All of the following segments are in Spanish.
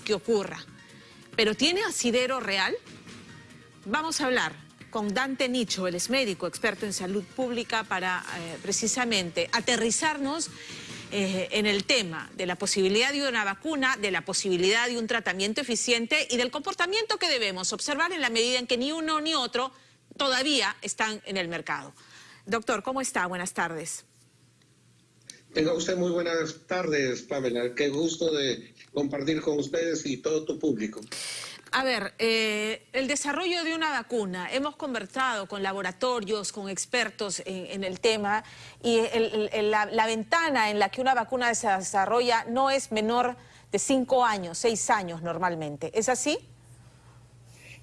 que ocurra. ¿Pero tiene asidero real? Vamos a hablar con Dante Nicho, él es médico, experto en salud pública, para eh, precisamente aterrizarnos eh, en el tema de la posibilidad de una vacuna, de la posibilidad de un tratamiento eficiente y del comportamiento que debemos observar en la medida en que ni uno ni otro todavía están en el mercado. Doctor, ¿cómo está? Buenas tardes. Tenga usted muy buenas tardes, Pamela. Qué gusto de compartir con ustedes y todo tu público. A ver, eh, el desarrollo de una vacuna, hemos conversado con laboratorios, con expertos en, el tema y la, ventana en la que una vacuna se desarrolla no es menor de cinco años, seis años normalmente. ¿Es así?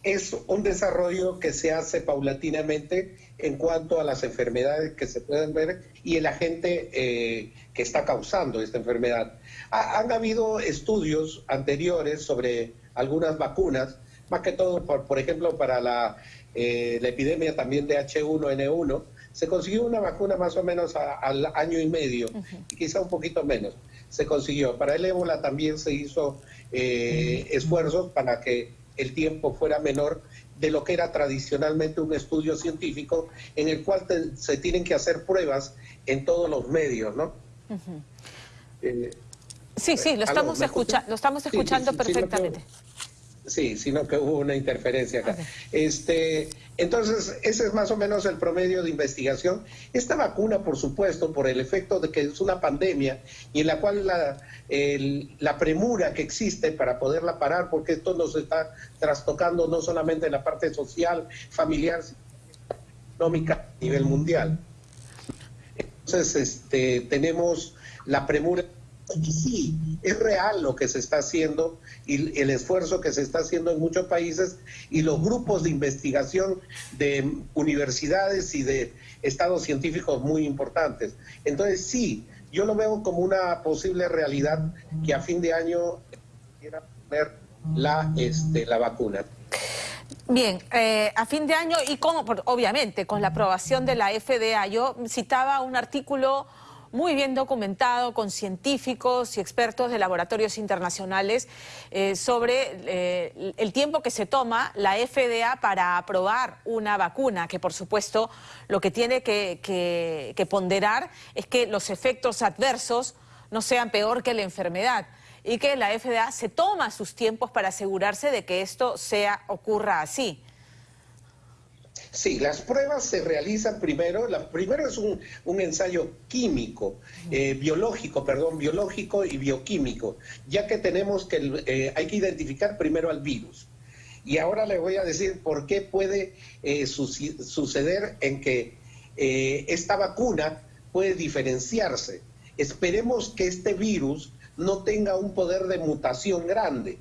Es un desarrollo que se hace paulatinamente en cuanto a las enfermedades que se pueden ver y el agente eh, que está causando esta enfermedad. han habido estudios anteriores sobre algunas vacunas, más que todo, por, ejemplo, para la, eh, la, epidemia también de H1N1, se consiguió una vacuna más o menos al año y medio, quizá un poquito menos, se consiguió. Para el ébola también se hizo eh, esfuerzos para que el tiempo fuera menor de lo que era tradicionalmente un estudio científico en el cual se tienen que hacer pruebas en todos los medios, ¿no? Sí, sí, lo estamos, escucha lo estamos escuchando perfectamente. Sí, sino que hubo una interferencia acá. Este, entonces, ese es más o menos el promedio de investigación. Esta vacuna, por supuesto, por el efecto de que es una pandemia y en la cual la, la premura que existe para poderla parar, porque esto nos está trastocando no solamente en la parte social, familiar, sino económica a nivel mundial. Entonces, este, tenemos la premura y sí, es real lo que se está haciendo y el esfuerzo que se está haciendo en muchos países y los grupos de investigación de universidades y de estados científicos muy importantes. Entonces sí, yo lo veo como una posible realidad que a fin de año quiera poner la, este, la vacuna. Bien, eh, a fin de año y como, obviamente, con la aprobación de la FDA, yo citaba un artículo muy bien documentado con científicos y expertos de laboratorios internacionales eh, sobre eh, el tiempo que se toma la FDA para aprobar una vacuna, que por supuesto lo que tiene que, ponderar es que los efectos adversos no sean peor que la enfermedad y que la FDA se toma sus tiempos para asegurarse de que esto sea ocurra así. Sí, las pruebas se realizan primero, la, primero es un, ensayo químico, eh, biológico, perdón, biológico y bioquímico, ya que tenemos que, eh, hay que identificar primero al virus. Y ahora le voy a decir por qué puede eh, suceder en que esta vacuna puede diferenciarse. Esperemos que este virus no tenga un poder de mutación grande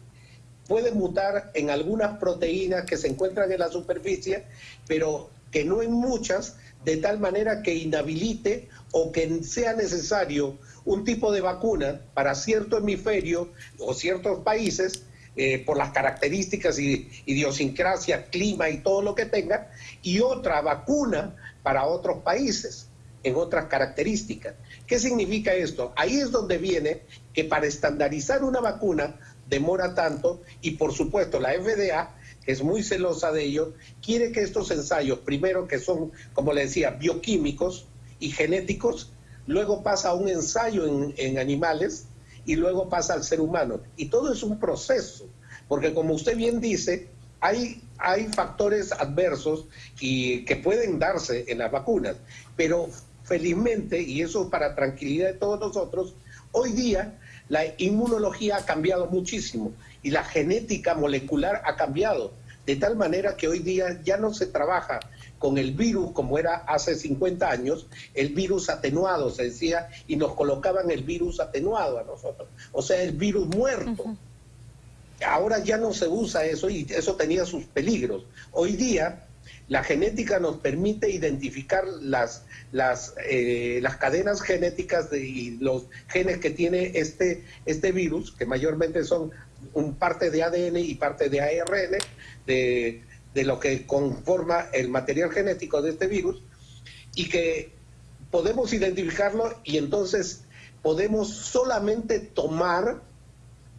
puede mutar en algunas proteínas que se encuentran en la superficie, pero que no en muchas, de tal manera que inhabilite o que sea necesario un tipo de vacuna para cierto hemisferio o ciertos países, eh, por las características y idiosincrasia, clima y todo lo que tenga, y otra vacuna para otros países en otras características. ¿Qué significa esto? Ahí es donde viene que para estandarizar una vacuna demora tanto y por supuesto la FDA, que es muy celosa de ello, quiere que estos ensayos, primero que son, como le decía, bioquímicos y genéticos, luego pasa a un ensayo en, animales y luego pasa al ser humano. Y todo es un proceso, porque como usted bien dice, hay, hay factores adversos y, que pueden darse en las vacunas, pero felizmente, y eso para tranquilidad de todos nosotros, hoy día la inmunología ha cambiado muchísimo y la genética molecular ha cambiado, de tal manera que hoy día ya no se trabaja con el virus como era hace 50 años, el virus atenuado, se decía, y nos colocaban el virus atenuado a nosotros, o sea, el virus muerto. Ahora ya no se usa eso y eso tenía sus peligros. Hoy día la genética nos permite identificar las, las, eh, las cadenas genéticas de, y los genes que tiene este, este virus, que mayormente son un parte de ADN y parte de ARN, de, de lo que conforma el material genético de este virus, y que podemos identificarlo y entonces podemos solamente tomar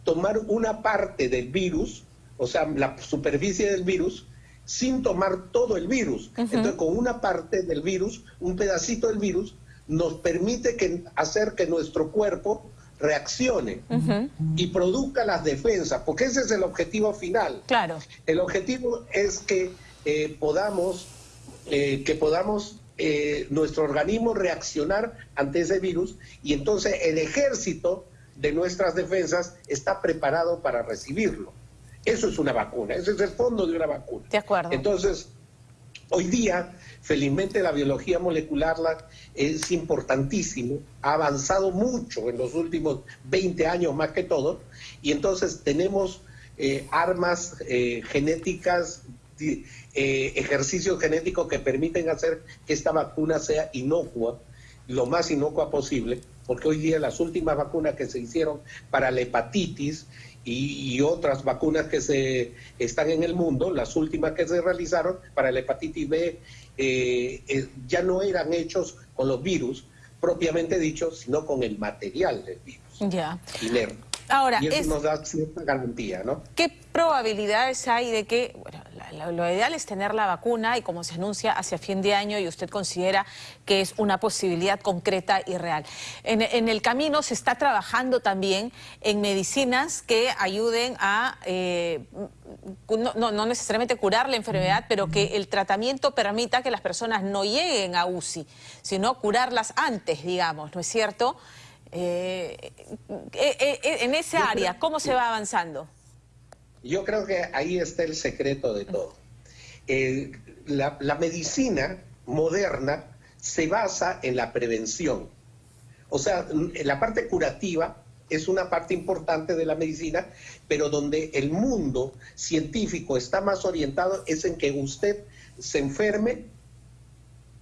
tomar una parte del virus, o sea, la superficie del virus, sin tomar todo el virus. Entonces, con una parte del virus, un pedacito del virus, nos permite que, hacer que nuestro cuerpo reaccione y produzca las defensas, porque ese es el objetivo final. Claro. El objetivo es que eh, podamos, eh, que podamos eh, nuestro organismo reaccionar ante ese virus y entonces el ejército de nuestras defensas está preparado para recibirlo. Eso es una vacuna, ese es el fondo de una vacuna. De acuerdo. Entonces, hoy día, felizmente la biología molecular es importantísimo, ha avanzado mucho en los últimos 20 años más que todo, y entonces tenemos eh, armas eh, genéticas, eh, ejercicios genéticos que permiten hacer que esta vacuna sea inocua, lo más inocua posible, porque hoy día las últimas vacunas que se hicieron para la hepatitis y, otras vacunas que se están en el mundo, las últimas que se realizaron para la hepatitis B, eh, eh, ya no eran hechos con los virus propiamente dicho, sino con el material del virus. Ya. Ahora, y eso nos da cierta garantía, ¿no? ¿Qué probabilidades hay de que, bueno, lo, ideal es tener la vacuna y como se anuncia hacia fin de año y usted considera que es una posibilidad concreta y real? En, el camino se está trabajando también en medicinas que ayuden a, eh, no, no necesariamente curar la enfermedad, pero que el tratamiento permita que las personas no lleguen a UCI, sino curarlas antes, digamos, ¿no es cierto?, eh, eh, eh, en ese área, ¿cómo se va avanzando? Yo creo que ahí está el secreto de todo. la, medicina moderna se basa en la prevención. O sea, la parte curativa es una parte importante de la medicina, pero donde el mundo científico está más orientado es en que usted se enferme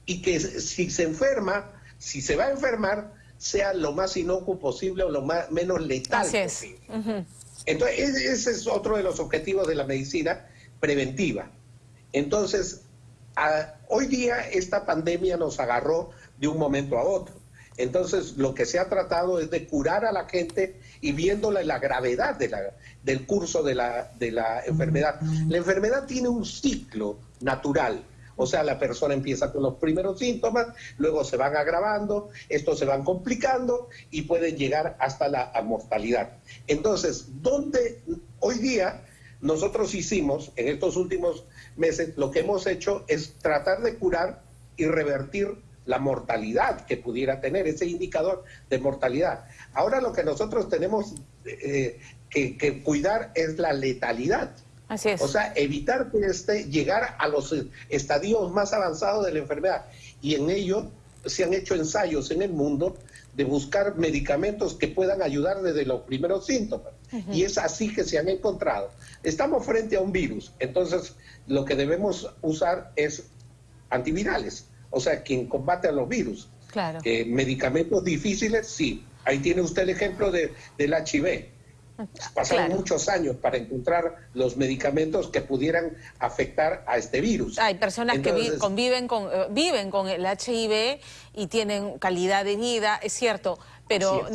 y que si se enferma, si se va a enfermar, sea lo más inocuo posible o lo más, menos letal posible. Entonces, ese es otro de los objetivos de la medicina preventiva. Entonces, hoy día esta pandemia nos agarró de un momento a otro. Entonces, lo que se ha tratado es de curar a la gente y viéndola la gravedad de la, del curso de la, de la enfermedad. La enfermedad tiene un ciclo natural. O sea, la persona empieza con los primeros síntomas, luego se van agravando, estos se van complicando y pueden llegar hasta la mortalidad. Entonces, ¿dónde hoy día nosotros hicimos en estos últimos meses, lo que hemos hecho es tratar de curar y revertir la mortalidad que pudiera tener, ese indicador de mortalidad. Ahora lo que nosotros tenemos eh, que cuidar es la letalidad. Así es. O sea, evitar que este, llegar a los estadios más avanzados de la enfermedad. Y en ello se han hecho ensayos en el mundo de buscar medicamentos que puedan ayudar desde los primeros síntomas. Y es así que se han encontrado. Estamos frente a un virus, entonces lo que debemos usar es antivirales, o sea, quien combate a los virus. Claro. Eh, medicamentos difíciles, sí. Ahí tiene usted el ejemplo de, del HIV Pasaron muchos años para encontrar los medicamentos que pudieran afectar a este virus. Hay personas que conviven con, eh, viven con el HIV y tienen calidad de vida, es cierto, pero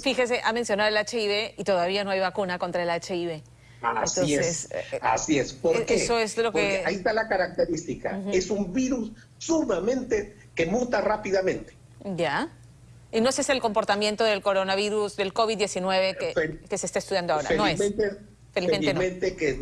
fíjese, ha mencionado el HIV y todavía no hay vacuna contra el HIV. Así es, eh, eh, así es. ¿Por qué? Eso es lo que... ahí está la característica. Es un virus sumamente que muta rápidamente. Ya. Y no ese es el comportamiento del coronavirus, del COVID-19 que, se está estudiando ahora, no es. Felizmente, que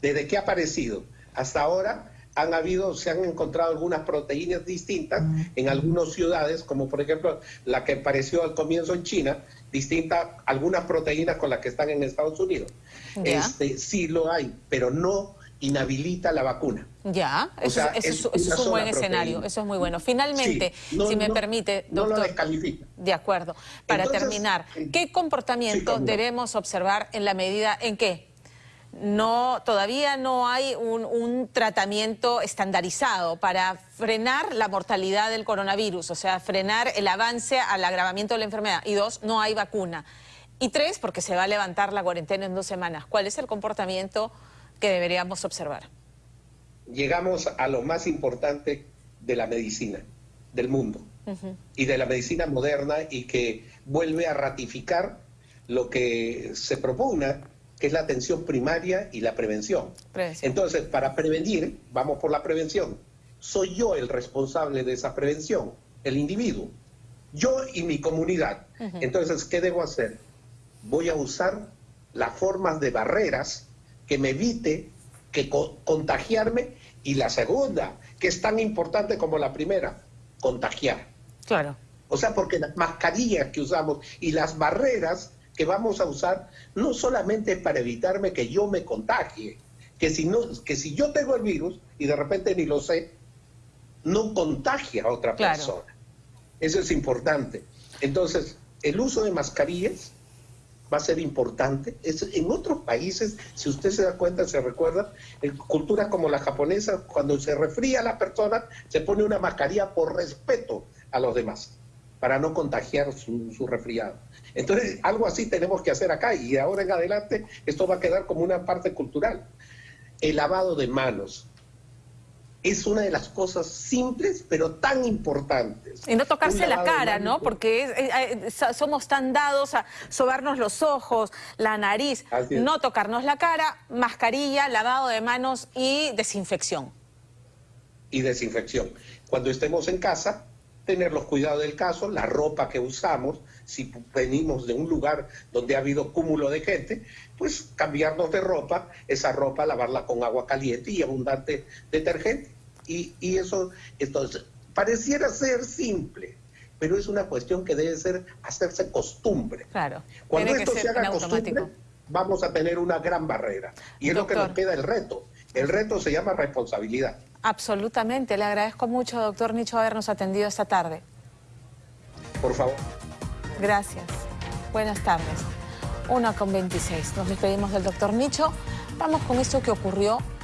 desde, que ha aparecido hasta ahora han habido, se han encontrado algunas proteínas distintas en algunas ciudades, como por ejemplo la que apareció al comienzo en China, distinta algunas proteínas con las que están en Estados Unidos. Este, sí lo hay, pero no inhabilita la vacuna. Ya, eso, es, un buen escenario, eso es muy bueno. Finalmente, si me permite, doctor. No lo descalifica. De acuerdo. Para terminar, ¿qué comportamiento debemos observar en la medida en que no, todavía no hay un, un, tratamiento estandarizado para frenar la mortalidad del coronavirus, o sea, frenar el avance al agravamiento de la enfermedad. Y dos, no hay vacuna. Y tres, porque se va a levantar la cuarentena en dos semanas. ¿Cuál es el comportamiento que deberíamos observar? Llegamos a lo más importante de la medicina, del mundo, y de la medicina moderna, y que vuelve a ratificar lo que se propugna, que es la atención primaria y la prevención. Prevención. Entonces, para prevenir, vamos por la prevención. Soy yo el responsable de esa prevención, el individuo. Yo y mi comunidad. Entonces, ¿qué debo hacer? Voy a usar las formas de barreras que me evite que co- contagiarme y la segunda, que es tan importante como la primera, contagiar. Claro. O sea, porque las mascarillas que usamos y las barreras que vamos a usar no solamente es para evitarme que yo me contagie, que si, no, que si yo tengo el virus y de repente ni lo sé, no contagie a otra Claro. persona. Eso es importante. Entonces, el uso de mascarillas va a ser importante. Es- en otros países, si usted se da cuenta, se recuerda, en culturas como la japonesa, cuando se resfría la persona, se pone una mascarilla por respeto a los demás, para no contagiar su, su resfriado. Entonces, algo así tenemos que hacer acá y de ahora en adelante esto va a quedar como una parte cultural. El lavado de manos es una de las cosas simples, pero tan importantes. Y no tocarse la cara, ¿no? Porque es- eh, eh, so- somos tan dados a sobarnos los ojos, la nariz, no tocarnos la cara, mascarilla, lavado de manos y desinfección. y desinfección. Cuando estemos en casa, tener los cuidados del caso, la ropa que usamos, si venimos de un lugar donde ha habido cúmulo de gente, pues cambiarnos de ropa, esa ropa lavarla con agua caliente y abundante detergente. Y, y eso, entonces, pareciera ser simple, pero es una cuestión que debe ser hacerse costumbre. Claro. Cuando esto se haga costumbre, vamos a tener una gran barrera. Y es lo que nos queda el reto. El reto se llama responsabilidad. Absolutamente. Le agradezco mucho, doctor Nicho, habernos atendido esta tarde. Por favor. Gracias. Buenas tardes. Una con 26. Nos despedimos del doctor Nicho. Vamos con esto que ocurrió